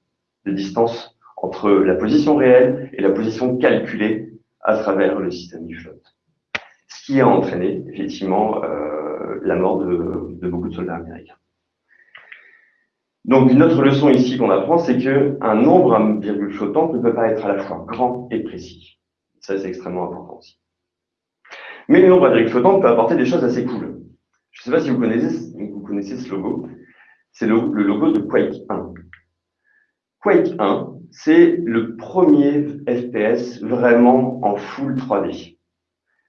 de distance entre la position réelle et la position calculée à travers le système du flotte. Ce qui a entraîné effectivement euh, la mort de, de beaucoup de soldats américains. Donc, une autre leçon ici qu'on apprend, c'est qu'un nombre à virgule flottante ne peut pas être à la fois grand et précis. Ça, c'est extrêmement important aussi. Mais le nombre à virgule flottante peut apporter des choses assez cool. Je ne sais pas si vous connaissez, vous connaissez ce logo. C'est le, logo de Quake 1. Quake 1, c'est le premier FPS vraiment en full 3D.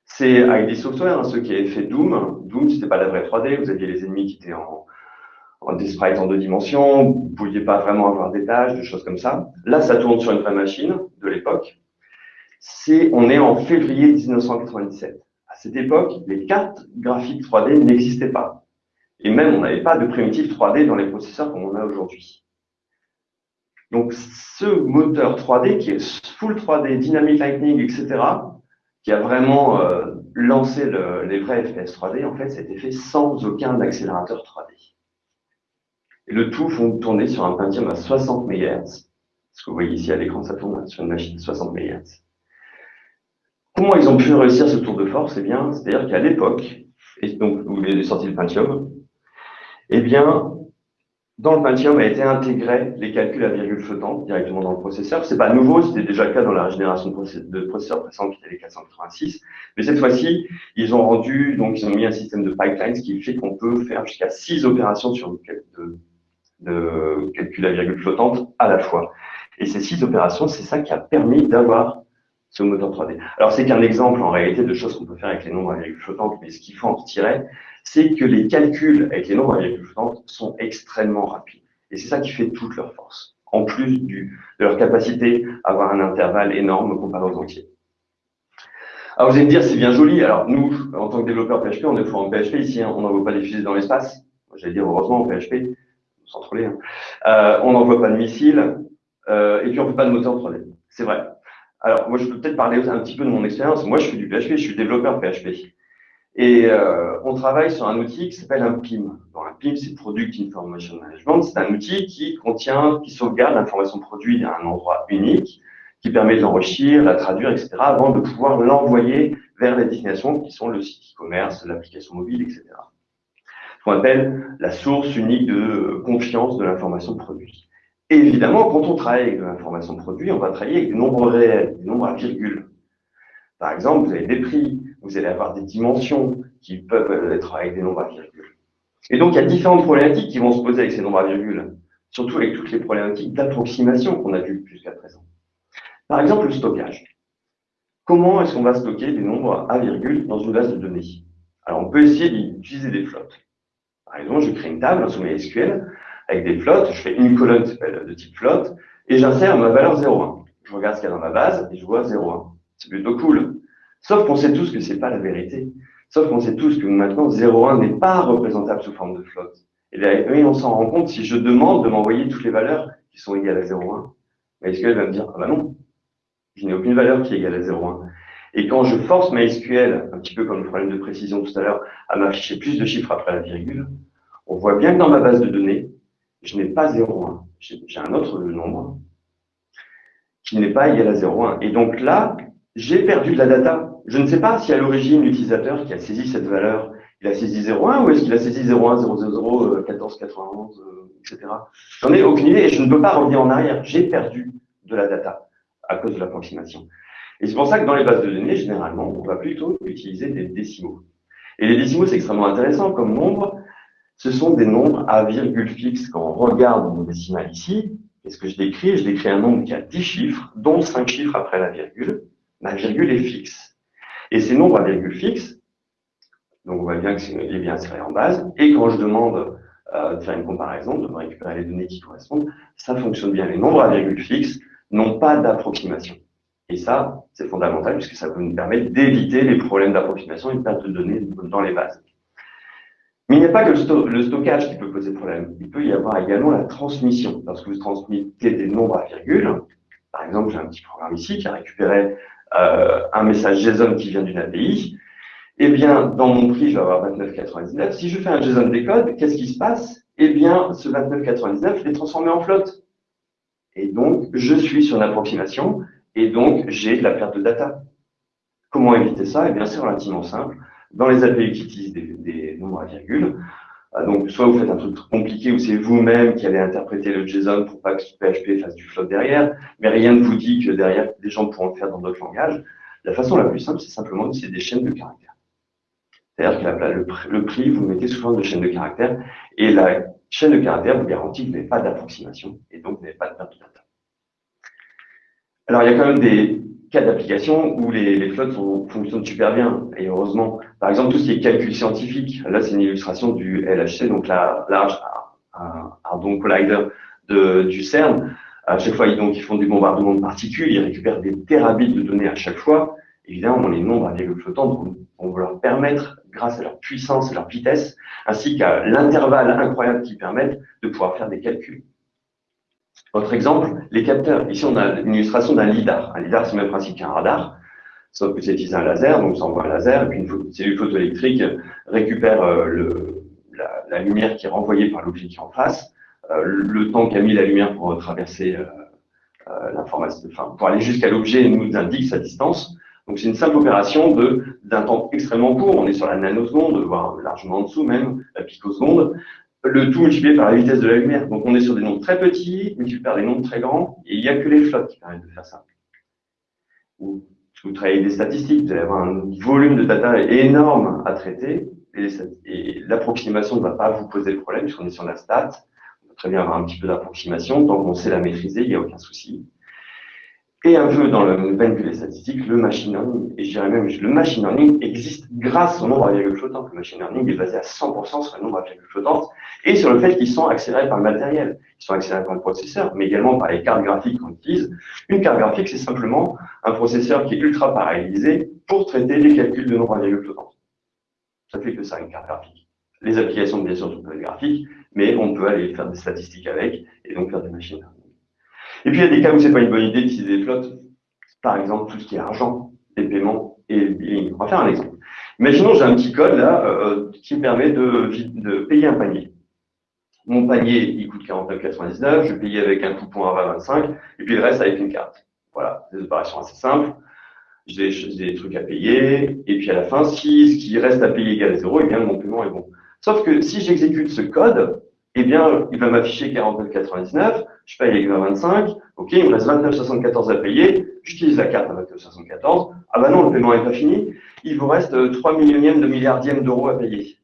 C'est avec des softwares, hein, ceux qui avaient fait Doom. Doom, c'était pas la vraie 3D, vous aviez les ennemis qui étaient en, des sprites en deux dimensions, vous ne pouviez pas vraiment avoir des tâches, des choses comme ça. Là, ça tourne sur une vraie machine de l'époque. C'est, on est en février 1997. Cette époque, les cartes graphiques 3D n'existaient pas. Et même, on n'avait pas de primitif 3D dans les processeurs comme on a aujourd'hui. Donc, ce moteur 3D qui est full 3D, Dynamic Lightning, etc., qui a vraiment euh, lancé le, les vrais FPS 3D, en fait, ça a été fait sans aucun accélérateur 3D. Et le tout font tourner sur un Pentium à 60 MHz. Ce que vous voyez ici à l'écran, ça tourne sur une machine de 60 MHz. Comment ils ont pu réussir ce tour de force? Eh bien, c'est-à-dire qu'à l'époque, et donc où est sorti le Pentium, eh bien, dans le Pentium a été intégré les calculs à virgule flottante directement dans le processeur. C'est pas nouveau, c'était déjà le cas dans la génération de processeurs précédents qui étaient les 486. Mais cette fois-ci, ils ont rendu, donc ils ont mis un système de pipeline, ce qui fait qu'on peut faire jusqu'à six opérations sur de, de calcul à virgule flottante à la fois. Et ces six opérations, c'est ça qui a permis d'avoir ce moteur 3D. Alors, c'est qu'un exemple en réalité de choses qu'on peut faire avec les nombres à virgule flottante, mais ce qu'il faut en retirer, c'est que les calculs avec les nombres à virgule flottante sont extrêmement rapides. Et c'est ça qui fait toute leur force, en plus du, de leur capacité à avoir un intervalle énorme comparé aux entiers. Alors, vous allez me dire, c'est bien joli. Alors, nous, en tant que développeurs PHP, on est fort en PHP ici, hein. on n'envoie pas des fusées dans l'espace. J'allais dire, heureusement, en PHP, sans troller. Hein. Euh, on n'envoie pas de missiles euh, et puis on ne fait pas de moteur 3D. C'est vrai. Alors, moi, je peux peut-être parler un petit peu de mon expérience. Moi, je fais du PHP, je suis développeur PHP. Et euh, on travaille sur un outil qui s'appelle un PIM. Un PIM, c'est Product Information Management. C'est un outil qui contient, qui sauvegarde l'information produit à un endroit unique, qui permet de l'enrichir, la traduire, etc., avant de pouvoir l'envoyer vers les destinations qui sont le site e-commerce, l'application mobile, etc qu'on appelle la source unique de confiance de l'information produit. Et évidemment, quand on travaille avec de l'information produit, on va travailler avec des nombres réels, des nombres à virgule. Par exemple, vous avez des prix, vous allez avoir des dimensions qui peuvent être avec des nombres à virgule. Et donc, il y a différentes problématiques qui vont se poser avec ces nombres à virgule, surtout avec toutes les problématiques d'approximation qu'on a vues jusqu'à présent. Par exemple, le stockage. Comment est-ce qu'on va stocker des nombres à virgule dans une base de données? Alors, on peut essayer d'utiliser des flottes. Par exemple, je crée une table sous SQL avec des flottes, je fais une colonne de type flotte et j'insère ma valeur 0,1. Je regarde ce qu'il y a dans ma base et je vois 0,1. C'est plutôt cool. Sauf qu'on sait tous que c'est pas la vérité. Sauf qu'on sait tous que maintenant 0,1 n'est pas représentable sous forme de flotte. Et on s'en rend compte si je demande de m'envoyer toutes les valeurs qui sont égales à 0,1. MySQL va me dire, ah bah non, je n'ai aucune valeur qui est égale à 0,1. Et quand je force MySQL, un petit peu comme le problème de précision tout à l'heure, à m'afficher plus de chiffres après la virgule, on voit bien que dans ma base de données, je n'ai pas 0,1. J'ai un autre nombre qui n'est pas égal à 0,1. Et donc là, j'ai perdu de la data. Je ne sais pas si à l'origine, l'utilisateur qui a saisi cette valeur, il a saisi 0,1 ou est-ce qu'il a saisi 0,1, 0,00, 14, 91, etc. J'en ai aucune idée et je ne peux pas revenir en arrière. J'ai perdu de la data à cause de l'approximation. Et c'est pour ça que dans les bases de données, généralement, on va plutôt utiliser des décimaux. Et les décimaux, c'est extrêmement intéressant comme nombre. Ce sont des nombres à virgule fixe. Quand on regarde mon décimal ici, qu'est-ce que je décris? Je décris un nombre qui a 10 chiffres, dont 5 chiffres après la virgule. Ma virgule est fixe. Et ces nombres à virgule fixe, donc on voit bien que c'est bien inséré en base. Et quand je demande euh, de faire une comparaison, de récupérer les données qui correspondent, ça fonctionne bien. Les nombres à virgule fixe n'ont pas d'approximation. Et ça, c'est fondamental puisque ça peut nous permettre d'éviter les problèmes d'approximation et de perte de données dans les bases. Mais il n'y a pas que le, stockage qui peut poser problème. Il peut y avoir également la transmission. Lorsque vous transmettez des nombres à virgule, par exemple, j'ai un petit programme ici qui a récupéré euh, un message JSON qui vient d'une API, eh bien, dans mon prix, je vais avoir 29,99. Si je fais un JSON décode, qu'est-ce qui se passe? Eh bien, ce 29,99, je l'ai transformé en flotte. Et donc, je suis sur une approximation, et donc, j'ai de la perte de data. Comment éviter ça? Eh bien, c'est relativement simple. Dans les API qui utilisent des, nombres à virgule, euh, donc, soit vous faites un truc compliqué où c'est vous-même qui allez interpréter le JSON pour pas que PHP fasse du float derrière, mais rien ne vous dit que derrière, des gens pourront le faire dans d'autres langages. La façon la plus simple, c'est simplement d'utiliser des chaînes de caractères. C'est-à-dire que le, prix, vous mettez sous forme de chaîne de caractères, et la chaîne de caractères vous garantit que vous n'avez pas d'approximation, et donc vous n'avez pas de perte de data. Alors, il y a quand même des cas d'application où les, les flottes fonctionnent super bien, et heureusement. Par exemple, tout ce qui est calcul scientifique, là, c'est une illustration du LHC, donc la Large Hadron Collider de, du CERN. À chaque fois, donc, ils font du bombardement de particules, ils récupèrent des terabits de données à chaque fois. Évidemment, les nombres à virgule flottante vont leur permettre, grâce à leur puissance et leur vitesse, ainsi qu'à l'intervalle incroyable qu'ils permettent, de pouvoir faire des calculs. Autre exemple, les capteurs. Ici, on a une illustration d'un LIDAR. Un LIDAR, c'est le même principe qu'un radar, sauf que c'est utilisé un laser, donc ça envoie un laser, et puis une cellule photoélectrique récupère euh, la, lumière qui est renvoyée par l'objet qui est en face, euh, le temps qu'a mis la lumière pour traverser euh, l'information, enfin, pour aller jusqu'à l'objet, nous indique sa distance. Donc c'est une simple opération d'un temps extrêmement court, on est sur la nanoseconde, voire largement en dessous même, la picoseconde, le tout multiplié par la vitesse de la lumière. Donc on est sur des nombres très petits, multiplié par des nombres très grands, et il n'y a que les flottes qui permettent de faire ça. Ou si vous travaillez des statistiques, vous allez avoir un volume de data énorme à traiter, et l'approximation ne va pas vous poser de problème, puisqu'on est sur la stat. On peut très bien avoir un petit peu d'approximation, tant qu'on sait la maîtriser, il n'y a aucun souci. Et un peu dans le que les statistiques, le machine learning, et je dirais même le machine learning existe grâce au nombre à virgule flottante. Le machine learning est basé à 100% sur le nombre à virgule flottante et sur le fait qu'ils sont accélérés par le matériel. Ils sont accélérés par le processeur, mais également par les cartes graphiques qu'on utilise. Une carte graphique, c'est simplement un processeur qui est ultra parallélisé pour traiter les calculs de nombre à virgule flottante. Ça fait que ça, une carte graphique. Les applications, bien sûr, sont graphiques, mais on peut aller faire des statistiques avec et donc faire des machines learning. Et puis, il y a des cas où c'est pas une bonne idée d'utiliser des flottes. Par exemple, tout ce qui est argent, les paiements et le billing. On va faire un exemple. Imaginons, j'ai un petit code là euh, qui me permet de, de, payer un panier. Mon panier, il coûte 49,99. Je paye avec un coupon à 25 et puis le reste avec une carte. Voilà, des opérations assez simples. J'ai des, trucs à payer. Et puis à la fin, si ce qui reste à payer égale 0, et eh bien mon paiement est bon. Sauf que si j'exécute ce code, eh bien, il va m'afficher 49,99, je paye avec 25, ok, il me reste 29,74 à payer, j'utilise la carte à 29,74, ah bah non, le paiement n'est pas fini, il vous reste 3 millionièmes de milliardièmes d'euros à payer.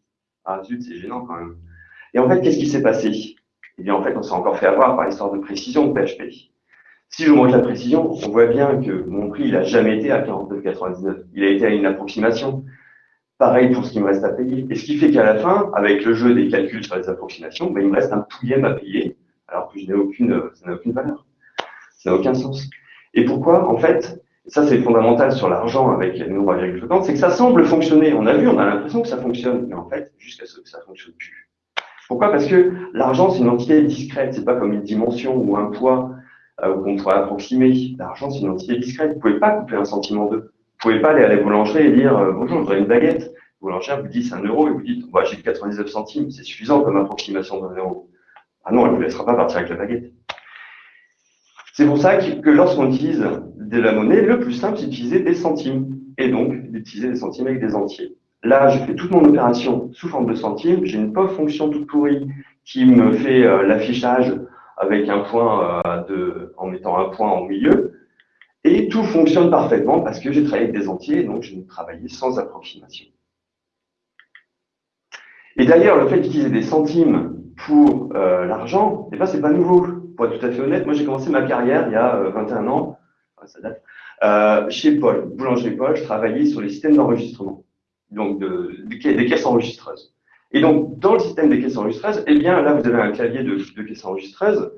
Ah zut, c'est gênant quand même. Et en fait, qu'est-ce qui s'est passé? Eh bien, en fait, on s'est encore fait avoir par l'histoire de précision de PHP. Si je vous montre la précision, on voit bien que mon prix, il n'a jamais été à 49,99. Il a été à une approximation. Pareil pour ce qui me reste à payer. Et ce qui fait qu'à la fin, avec le jeu des calculs sur les approximations, ben, il me reste un pouillème à payer, alors que je n'ai aucune, ça n'a aucune valeur. Ça n'a aucun sens. Et pourquoi? En fait, ça c'est fondamental sur l'argent avec les nombres à virgule flottante, c'est que ça semble fonctionner. On a vu, on a l'impression que ça fonctionne, mais en fait, jusqu'à ce que ça fonctionne plus. Pourquoi? Parce que l'argent, c'est une entité discrète, c'est pas comme une dimension ou un poids euh, qu'on pourrait approximer. L'argent, c'est une entité discrète. Vous pouvez pas couper un sentiment d'eux. Vous pouvez pas aller à la boulangerie et dire euh, bonjour, je voudrais une baguette. Le boulanger vous dit c'est un euro et vous dites bah, j'ai 99 centimes, c'est suffisant comme approximation d'un euro. Ah non, elle ne vous laissera pas partir avec la baguette. C'est pour ça que, lorsqu'on utilise de la monnaie, le plus simple, c'est d'utiliser des centimes et donc d'utiliser des centimes avec des entiers. Là, je fais toute mon opération sous forme de centimes. J'ai une pauvre fonction toute pourrie qui me fait euh, l'affichage avec un point euh, de, en mettant un point au milieu. Et tout fonctionne parfaitement parce que j'ai travaillé avec des entiers, donc je travaillais sans approximation. Et d'ailleurs, le fait d'utiliser des centimes pour euh, l'argent, eh ben, c'est pas nouveau. Pour être tout à fait honnête, moi j'ai commencé ma carrière il y a 21 euh, ans, ça date, euh, chez Paul, boulanger Paul, je travaillais sur les systèmes d'enregistrement, donc de, des caisses enregistreuses. Et donc, dans le système des caisses enregistreuses, eh bien, là, vous avez un clavier de, de caisses enregistreuses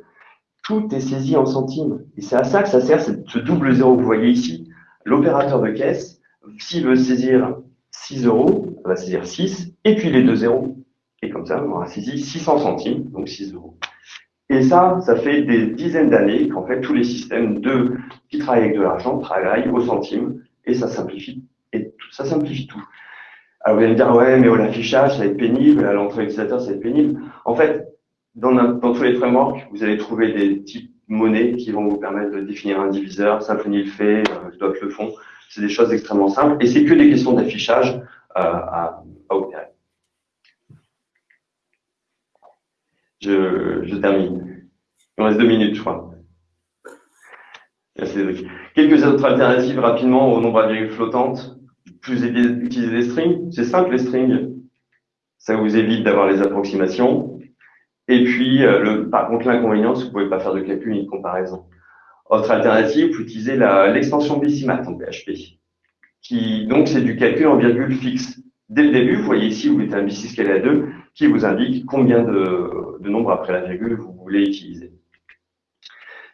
tout est saisi en centimes. Et c'est à ça que ça sert, ce double zéro que vous voyez ici. L'opérateur de caisse, s'il veut saisir 6 euros, va saisir 6, et puis les deux zéros. Et comme ça, on aura saisi 600 centimes, donc 6 euros. Et ça, ça fait des dizaines d'années qu'en fait, tous les systèmes de, qui travaillent avec de l'argent travaillent au centime et ça simplifie, et tout, ça simplifie tout. Alors vous allez me dire, ouais, mais au l'affichage, ça va être pénible, à l'entrée utilisateur, ça va être pénible. En fait, dans, dans, tous les frameworks, vous allez trouver des types monnaies qui vont vous permettre de définir un diviseur, Symfony le fait, euh, Dot le font. C'est des choses extrêmement simples et c'est que des questions d'affichage euh, à, à, opérer. Je, je termine. Il me reste deux minutes, je crois. Merci, Quelques autres alternatives rapidement au nombre à virgule flottante. Plus utiliser des strings. C'est simple, les strings. Ça vous évite d'avoir les approximations. Et puis, euh, le, par contre, l'inconvénient, c'est que vous ne pouvez pas faire de calcul ni de comparaison. Autre alternative, vous utilisez l'extension Bessimat en PHP. Qui, donc, c'est du calcul en virgule fixe. Dès le début, vous voyez ici, vous mettez un B6 scalé à 2 qui vous indique combien de, de nombres après la virgule vous voulez utiliser.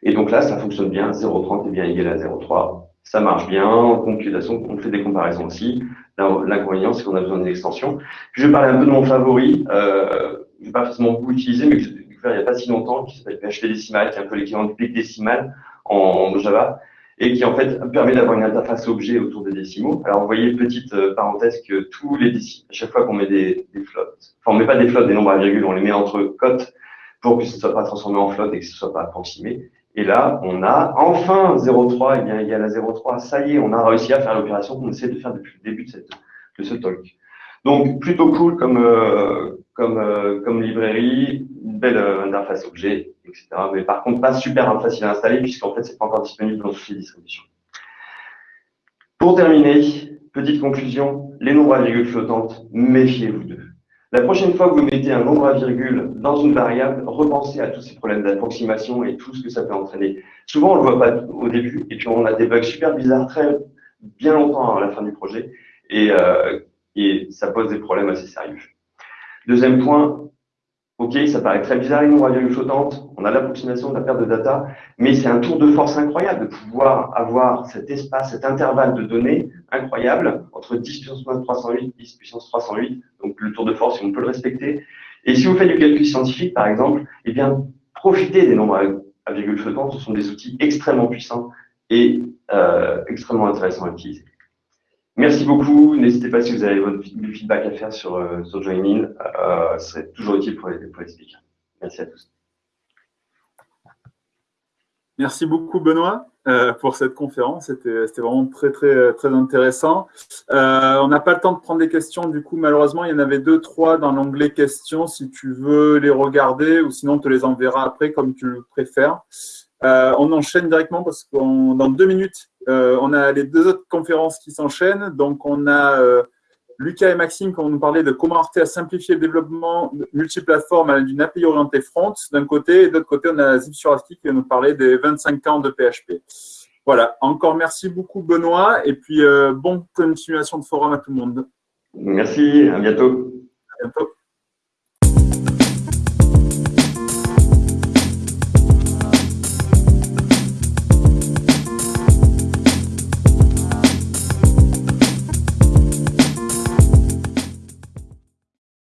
Et donc là, ça fonctionne bien. 0,30 est bien égal à 0,3. Ça marche bien. En computation, on fait des comparaisons aussi. L'inconvénient, c'est qu'on a besoin d'une extension. je vais parler un peu de mon favori. Euh, pas forcément beaucoup utilisé, mais que j'ai découvert il n'y a pas si longtemps, qui s'appelle PHP Decimal, qui est un peu l'équivalent du pic en Java, et qui en fait permet d'avoir une interface objet autour des décimaux. Alors vous voyez, petite euh, parenthèse, que tous les décimaux, à chaque fois qu'on met des, des flottes, enfin on met pas des flottes, des nombres à virgule, on les met entre cotes pour que ce ne soit pas transformé en flotte et que ce ne soit pas approximé. Et là, on a enfin 0,3 est bien égal à 0,3. Ça y est, on a réussi à faire l'opération qu'on essaie de faire depuis le début de, cette, de ce talk. Donc, plutôt cool comme, euh, comme, euh, comme librairie, une belle euh, interface objet, etc. Mais par contre, pas super facile à installer puisqu'en fait, c'est pas encore disponible dans toutes les distributions. Pour terminer, petite conclusion, les nombres à virgule flottantes, méfiez-vous d'eux. La prochaine fois que vous mettez un nombre à virgule dans une variable, repensez à tous ces problèmes d'approximation et tout ce que ça peut entraîner. Souvent, on ne le voit pas au début, et puis on a des bugs super bizarres très bien longtemps à la fin du projet, et, euh, et ça pose des problèmes assez sérieux. Deuxième point, Ok, ça paraît très bizarre, une virgule flottante, on a l'approximation de la perte de data, mais c'est un tour de force incroyable de pouvoir avoir cet espace, cet intervalle de données incroyable entre 10 puissance 308 10 puissance 308, donc le tour de force, on peut le respecter. Et si vous faites du calcul scientifique, par exemple, eh bien, profitez des nombres à virgule flottante, ce sont des outils extrêmement puissants et euh, extrêmement intéressants à utiliser. Merci beaucoup. N'hésitez pas si vous avez votre feedback à faire sur, euh, Join euh, ce serait toujours utile pour les, pour les speakers. Merci à tous. Merci beaucoup, Benoît, euh, pour cette conférence. C'était vraiment très, très, très intéressant. on n'a pas le temps de prendre des questions. Du coup, malheureusement, il y en avait deux, trois dans l'onglet questions. Si tu veux les regarder ou sinon, on te les enverra après comme tu le préfères. on enchaîne directement parce que dans deux minutes, euh, on a les deux autres conférences qui s'enchaînent. Donc, on a euh, Lucas et Maxime qui vont nous parler de comment Arte a simplifié le développement multiplateforme d'une API orientée front d'un côté, et de l'autre côté, on a Zip qui va nous parler des 25 ans de PHP. Voilà, encore merci beaucoup Benoît, et puis euh, bonne continuation de forum à tout le monde. Merci, à bientôt. À bientôt.